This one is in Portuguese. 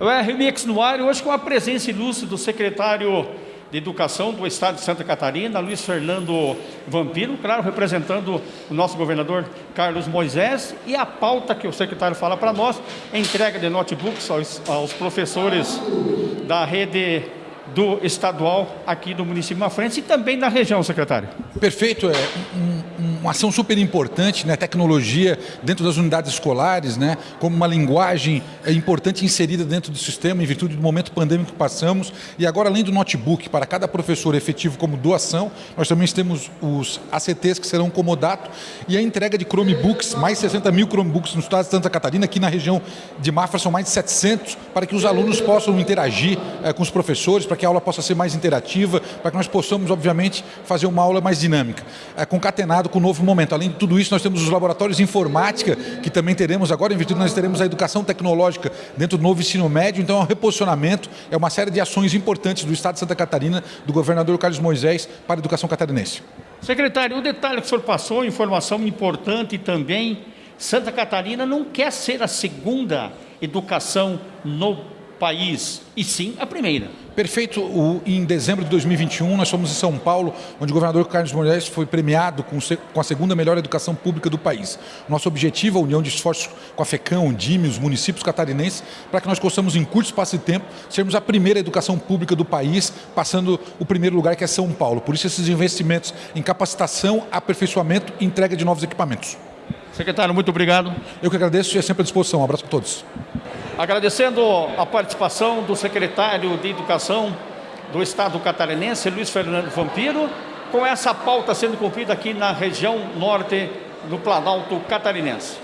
O RMX no ar, hoje com a presença ilustre do secretário de Educação do Estado de Santa Catarina, Luiz Fernando Vampiro, claro, representando o nosso governador Carlos Moisés, e a pauta que o secretário fala para nós, a entrega de notebooks aos, aos professores da rede do estadual aqui do município de Mafrente e também da região, secretário. Perfeito, é um, uma ação super importante, né? tecnologia dentro das unidades escolares, né? como uma linguagem é, importante inserida dentro do sistema em virtude do momento pandêmico que passamos. E agora, além do notebook para cada professor efetivo como doação, nós também temos os ACTs que serão comodato e a entrega de Chromebooks, mais 60 mil Chromebooks no estado de Santa Catarina, aqui na região de Mafra são mais de 700, para que os alunos possam interagir é, com os professores, para que a aula possa ser mais interativa, para que nós possamos, obviamente, fazer uma aula mais dinâmica, é, concatenado com o novo momento. Além de tudo isso, nós temos os laboratórios de informática, que também teremos agora, em virtude nós teremos a educação tecnológica dentro do novo ensino médio, então é um reposicionamento, é uma série de ações importantes do Estado de Santa Catarina, do governador Carlos Moisés, para a educação catarinense. Secretário, o detalhe que o senhor passou, informação importante também, Santa Catarina não quer ser a segunda educação no país, e sim a primeira. Perfeito. O, em dezembro de 2021, nós fomos em São Paulo, onde o governador Carlos Moisés foi premiado com, com, a segunda melhor educação pública do país. Nosso objetivo, a união de esforços com a FECAM, o DIME, os municípios catarinenses, para que nós possamos, em curto espaço de tempo, sermos a primeira educação pública do país, passando o primeiro lugar, que é São Paulo. Por isso, esses investimentos em capacitação, aperfeiçoamento e entrega de novos equipamentos. Secretário, muito obrigado. Eu que agradeço e é sempre à disposição. Um abraço a todos. Agradecendo a participação do secretário de Educação do Estado catarinense, Luiz Fernando Vampiro, com essa pauta sendo cumprida aqui na região norte do Planalto Catarinense.